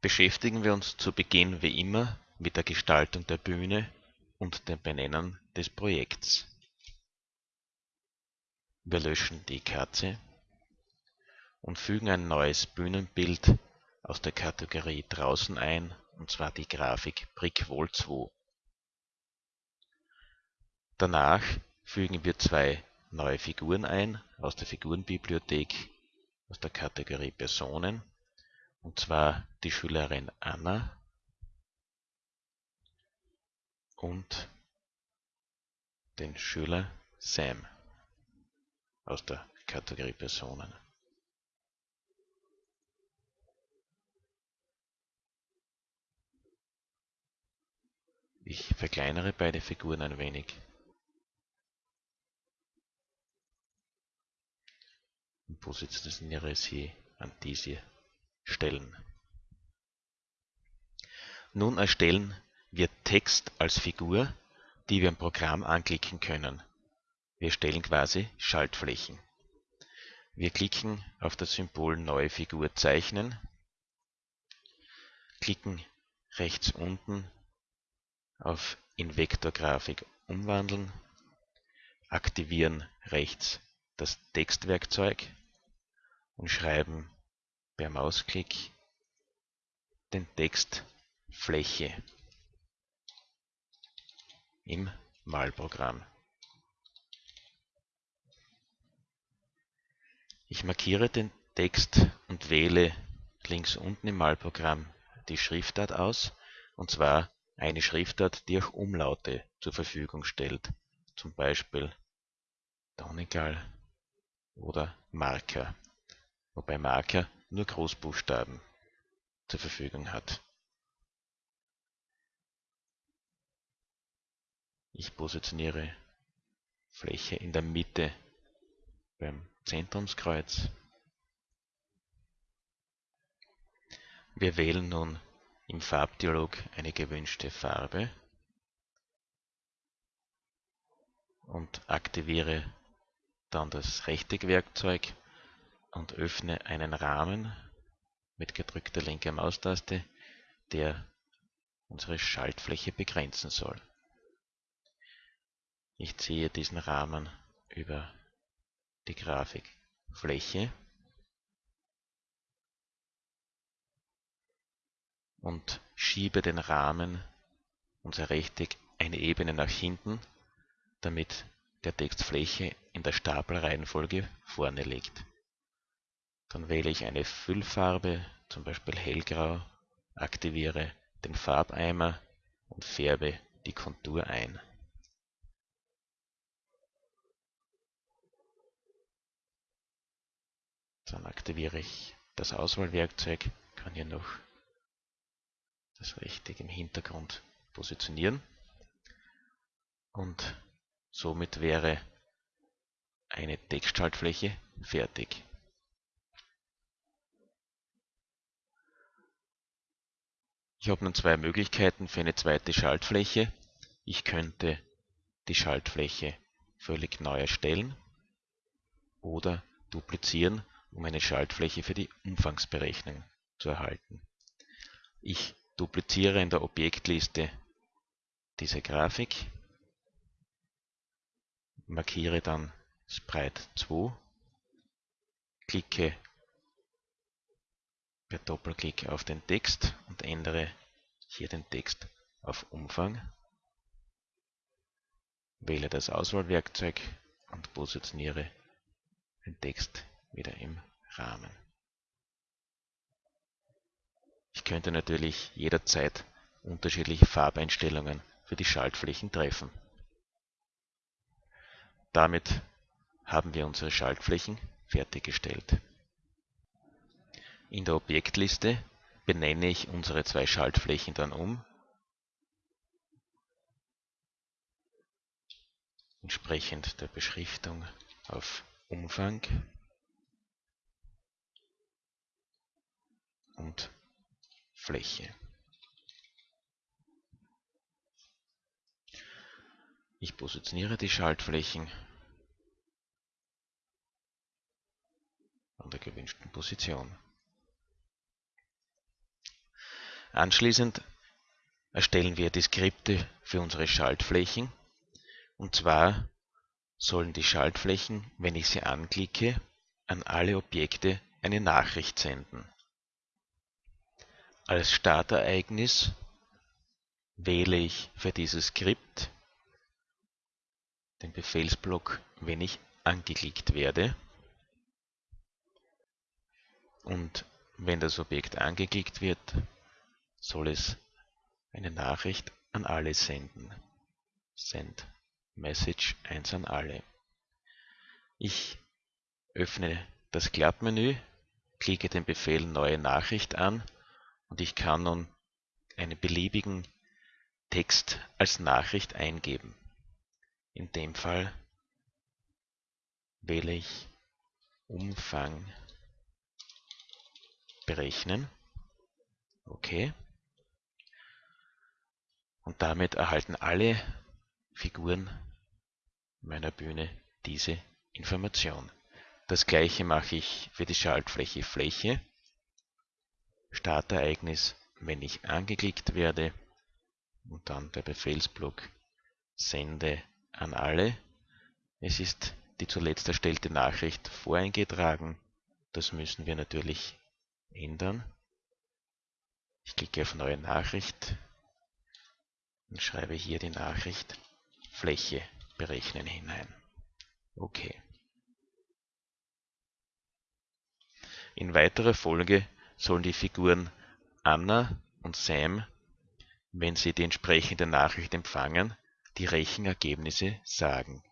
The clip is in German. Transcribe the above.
beschäftigen wir uns zu Beginn wie immer mit der Gestaltung der Bühne und dem Benennen des Projekts. Wir löschen die Katze und fügen ein neues Bühnenbild aus der Kategorie Draußen ein, und zwar die Grafik Brickwall 2. Danach fügen wir zwei neue Figuren ein aus der Figurenbibliothek aus der Kategorie Personen, und zwar die Schülerin Anna und den Schüler Sam aus der Kategorie Personen. Ich verkleinere beide Figuren ein wenig. Und positioniere sie an diese Stellen. Nun erstellen wir Text als Figur, die wir im Programm anklicken können. Wir stellen quasi Schaltflächen. Wir klicken auf das Symbol Neue Figur zeichnen, klicken rechts unten auf in Vektorgrafik umwandeln, aktivieren rechts das Textwerkzeug und schreiben per Mausklick den Text Fläche im Malprogramm. Ich markiere den Text und wähle links unten im Malprogramm die Schriftart aus, und zwar eine Schriftart, die auch Umlaute zur Verfügung stellt, zum Beispiel Donegal oder Marker, wobei Marker nur Großbuchstaben zur Verfügung hat. Ich positioniere Fläche in der Mitte beim Zentrumskreuz. Wir wählen nun im Farbdialog eine gewünschte Farbe und aktiviere dann das Rechteckwerkzeug und öffne einen Rahmen mit gedrückter linker Maustaste, der unsere Schaltfläche begrenzen soll. Ich ziehe diesen Rahmen über die Grafik Fläche und schiebe den Rahmen, unser Rechteck, eine Ebene nach hinten, damit der Text Fläche in der Stapelreihenfolge vorne liegt. Dann wähle ich eine Füllfarbe, zum Beispiel hellgrau, aktiviere den Farbeimer und färbe die Kontur ein. Dann aktiviere ich das Auswahlwerkzeug, kann hier noch das Rechteck im Hintergrund positionieren und somit wäre eine Textschaltfläche fertig. Ich habe nun zwei Möglichkeiten für eine zweite Schaltfläche. Ich könnte die Schaltfläche völlig neu erstellen oder duplizieren, um eine Schaltfläche für die Umfangsberechnung zu erhalten. Ich dupliziere in der Objektliste diese Grafik, markiere dann Sprite 2, klicke per Doppelklick auf den Text und ändere hier den Text auf Umfang, wähle das Auswahlwerkzeug und positioniere den Text wieder im Rahmen. Ich könnte natürlich jederzeit unterschiedliche Farbeinstellungen für die Schaltflächen treffen. Damit haben wir unsere Schaltflächen fertiggestellt. In der Objektliste benenne ich unsere zwei Schaltflächen dann um, entsprechend der Beschriftung auf Umfang und Fläche. Ich positioniere die Schaltflächen an der gewünschten Position. Anschließend erstellen wir die Skripte für unsere Schaltflächen. Und zwar sollen die Schaltflächen, wenn ich sie anklicke, an alle Objekte eine Nachricht senden. Als Startereignis wähle ich für dieses Skript den Befehlsblock, wenn ich angeklickt werde. Und wenn das Objekt angeklickt wird, soll es eine Nachricht an alle senden. Send Message 1 an alle. Ich öffne das Klappmenü, klicke den Befehl Neue Nachricht an und ich kann nun einen beliebigen Text als Nachricht eingeben. In dem Fall wähle ich Umfang berechnen. Okay. Und damit erhalten alle Figuren meiner Bühne diese Information. Das gleiche mache ich für die Schaltfläche Fläche. Startereignis, wenn ich angeklickt werde und dann der Befehlsblock Sende an alle. Es ist die zuletzt erstellte Nachricht voreingetragen. Das müssen wir natürlich ändern. Ich klicke auf Neue Nachricht und schreibe hier die Nachricht Fläche berechnen hinein. Okay. In weiterer Folge sollen die Figuren Anna und Sam, wenn sie die entsprechende Nachricht empfangen, die Rechenergebnisse sagen